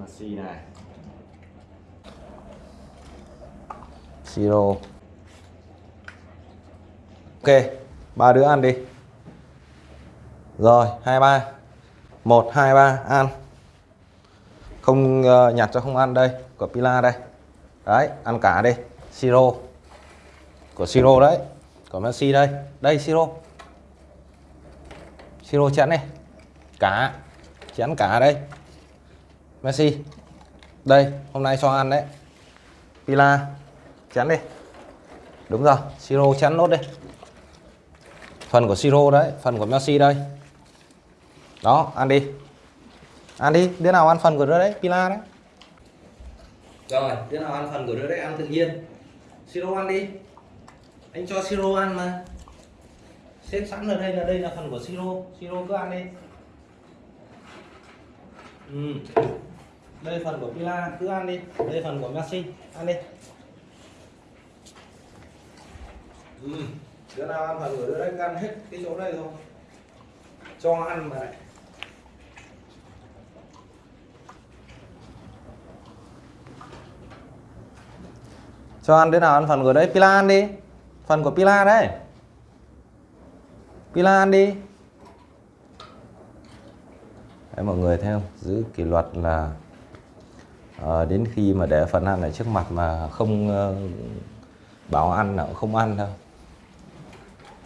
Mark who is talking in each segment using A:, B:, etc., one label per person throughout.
A: Messi này. Siro. Ok ba đứa ăn đi. Rồi hai ba. Một hai ba ăn. Không uh, nhặt cho không ăn đây của pila đây. Đấy ăn cả đi. Siro. Của siro đấy của messi đây. Đây siro. Siro chén này cả. Chén cả đây messi. Đây, hôm nay cho ăn đấy. Pila, chén đi. Đúng rồi, siro chén nốt đi. Phần của siro đấy, phần của messi đây. Đó, ăn đi. Ăn đi, đứa nào ăn phần của đứa đấy? Pila đấy. Rồi, đứa nào ăn phần của đứa đấy ăn tự nhiên. Siro ăn đi. Anh cho siro ăn mà. Xếp sẵn ở đây là đây là phần của siro. Siro cứ ăn đi. Ừ đây phần của pila cứ ăn đi. Đây phần của messi ăn đi. Ừ. đứa nào ăn phần của đứa đấy ăn hết cái chỗ đây thôi. Cho ăn mà lại. Cho ăn đứa nào ăn phần của đấy pila ăn đi. Phần của pila đấy. Pila ăn đi. Đấy, mọi người thấy không? Giữ kỷ luật là à, đến khi mà để phần ăn ở trước mặt mà không uh, bảo ăn là không ăn đâu.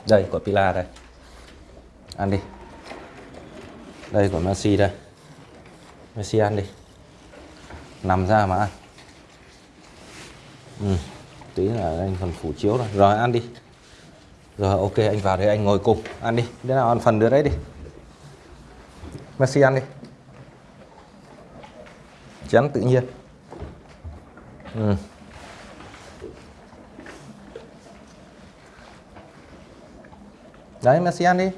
A: Đây của pila đây. Ăn đi. Đây của Messi đây. Messi ăn đi. Nằm ra mà ăn. Ừ. tí là anh còn phủ chiếu rồi rồi ăn đi. Rồi ok anh vào đây anh ngồi cùng. Ăn đi. Đứa nào ăn phần đứa đấy đi. Messi ăn đi chén tự nhiên ừ. đấy mà ăn đi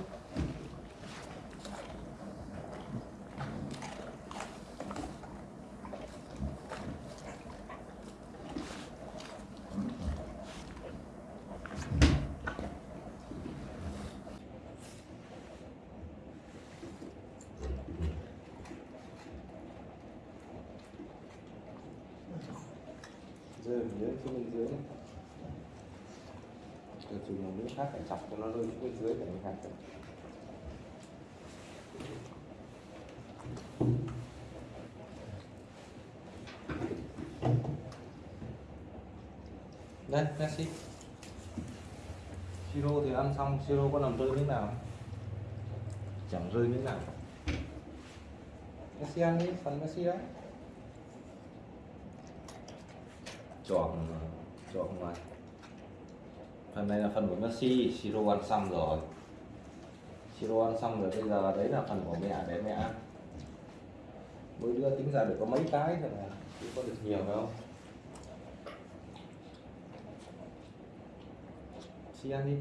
A: rơi dưới xuống bên dưới. Này rồi dùng một miếng khác phải chọc cho nó rơi xuống bên dưới để mình hạt đây Messi siro thì ăn xong siro có làm rơi miếng nào chẳng rơi miếng nào. Messi ăn đi phần Messi đấy chọn chọn ngoài phần này là phần của Messi, siro ăn xong rồi. Siro ăn xong rồi bây giờ đấy là phần của mẹ để mẹ. Ăn mỗi đứa tính ra được có mấy cái thôi mà, chứ có được nhiều đâu. Xi ăn đi.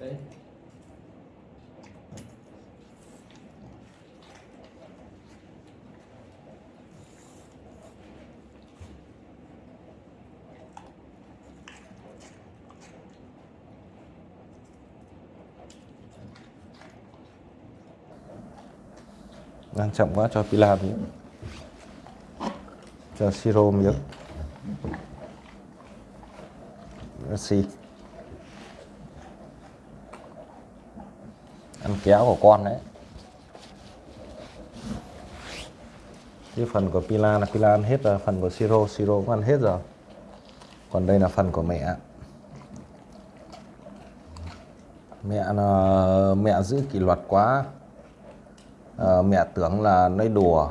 A: Đấy đang chậm quá, cho pila miếng cho siro miếng. Messi ăn kéo của con đấy. Cái phần của pila là pila ăn hết rồi, phần của siro siro cũng ăn hết rồi. Còn đây là phần của mẹ. Mẹ là, mẹ giữ kỷ luật quá à, mẹ tưởng là nói đùa.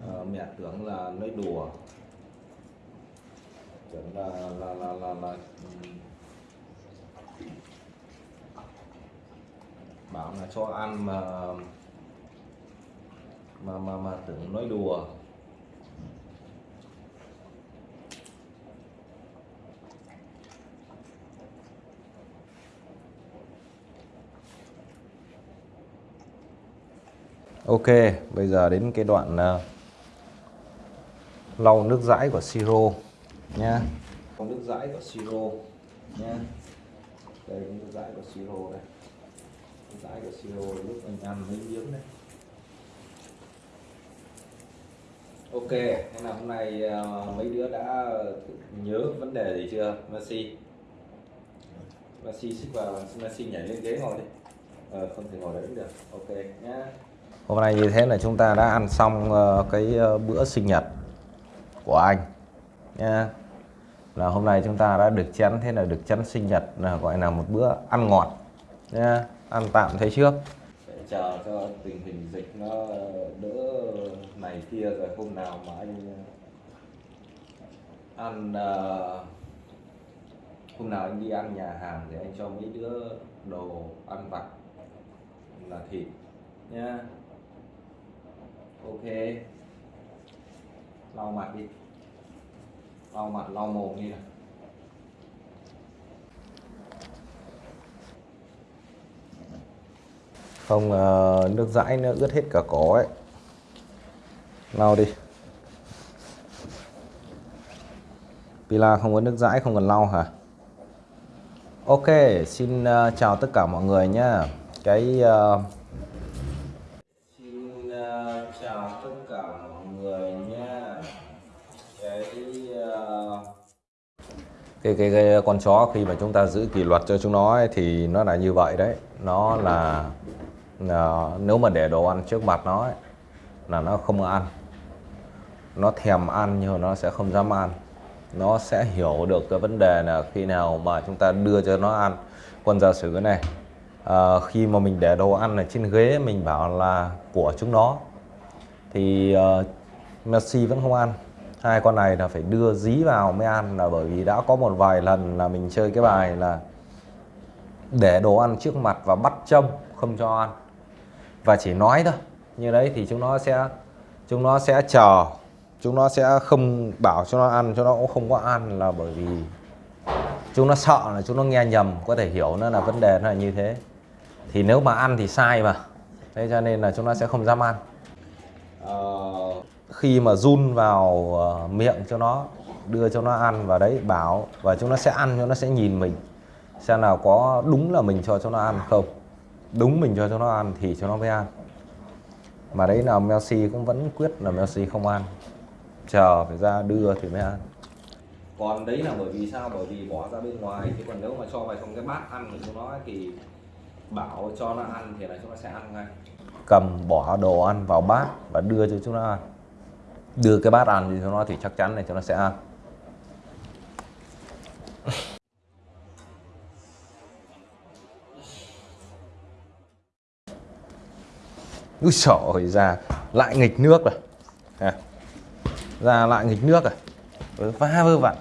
A: À, mẹ tưởng là nói đùa. Tưởng là là là là, là bảo là cho ăn mà mà mà mà tưởng nói đùa. Ok, bây giờ đến cái đoạn uh, lau nước dãi của siro nha. Lau nước dãi của siro nha. Đây nước dãi của siro đây. Nước dãi của siro lúc anh ăn mấy miếng đấy. ok thế là hôm nay uh, mấy đứa đã nhớ vấn đề gì chưa Messi Messi xích vào Messi nhảy lên ghế ngồi đi ờ, không thể ngồi đấy cũng được ok nhá hôm nay như thế là chúng ta đã ăn xong ờ, cái ờ, bữa sinh nhật của anh nha là hôm nay chúng ta đã được chén, thế là được chén sinh nhật là gọi là một bữa ăn ngọt nha ăn tạm thế trước. Để chờ cho tình hình dịch nó ờ, đỡ này kia rồi hôm nào mà anh ăn hôm nào anh đi ăn nhà hàng thì anh cho mấy đứa đồ ăn vặt là thịt nha yeah lau mặt đi. Lau mặt lau mồm đi nào. Không ờ, nước dãi nó ướt hết cả cổ ấy. Lau đi. Pila không có nước dãi không cần lau hả? Ok xin ờ, chào tất cả mọi người nhé. cái uh, mọi người cái ờ, cái, cái cái con chó khi mà chúng ta giữ kỷ luật cho chúng nó ấy, thì nó là như vậy đấy. Nó là uh, nếu mà để đồ ăn trước mặt nó ấy, là nó không ăn. Nó thèm ăn nhưng mà nó sẽ không dám ăn. Nó sẽ hiểu được cái vấn đề là khi nào mà chúng ta đưa cho nó ăn. Quân giả sử này à, khi mà mình để đồ ăn ở trên ghế mình bảo là của chúng nó thì uh, Messi vẫn không ăn. Hai con này là phải đưa dí vào mới ăn là bởi vì đã có một vài lần là mình chơi cái bài là để đồ ăn trước mặt và bắt trông không cho ăn. Và chỉ nói thôi. Như đấy thì chúng nó sẽ chúng nó sẽ chờ. Chúng nó sẽ không bảo cho nó ăn cho nó cũng không có ăn là bởi vì chúng nó sợ là chúng nó nghe nhầm có thể hiểu nó là vấn đề nó là như thế. Thì nếu mà ăn thì sai mà. Thế cho nên là chúng nó sẽ không dám ăn. Ờ, khi mà run vào ờ, miệng cho nó, đưa cho nó ăn và đấy, bảo và chúng nó sẽ ăn cho nó sẽ nhìn mình, xem nào có đúng là mình cho cho nó ăn không. Đúng mình cho cho nó ăn thì cho nó mới ăn. Mà đấy là Messi cũng vẫn quyết là Messi không ăn. Chờ phải ra đưa thì mới ăn. Còn đấy là bởi vì sao? Bởi vì bỏ ra bên ngoài, chứ còn nếu mà cho vào trong cái bát ăn của chúng nó thì bảo cho nó ăn thì là chúng nó sẽ ăn ngay cầm bỏ đồ ăn vào bát và đưa cho chúng nó ăn. Đưa cái bát ăn cho chúng nó thì chắc chắn là chúng nó sẽ ăn. Úi xỏ ra lại nghịch nước rồi. À. ra lại nghịch nước rồi. Vá vơ vặn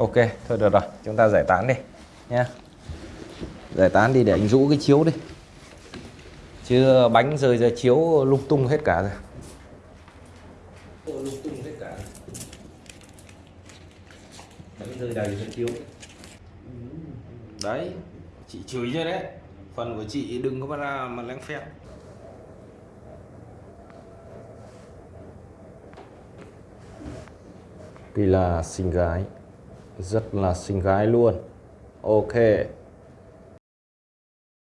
A: ok, thôi được rồi. Chúng ta giải tán đi nha giải tán đi để anh rũ cái chiếu đi chứ bánh rơi ra chiếu lung tung hết cả rồi. Lung tung hết cả bánh rơi đầy ra chiếu. Đấy chị chửi cho đấy? Phần của chị đừng có ra mà lén Tuy là xinh gái. Rất là xinh gái luôn. Ok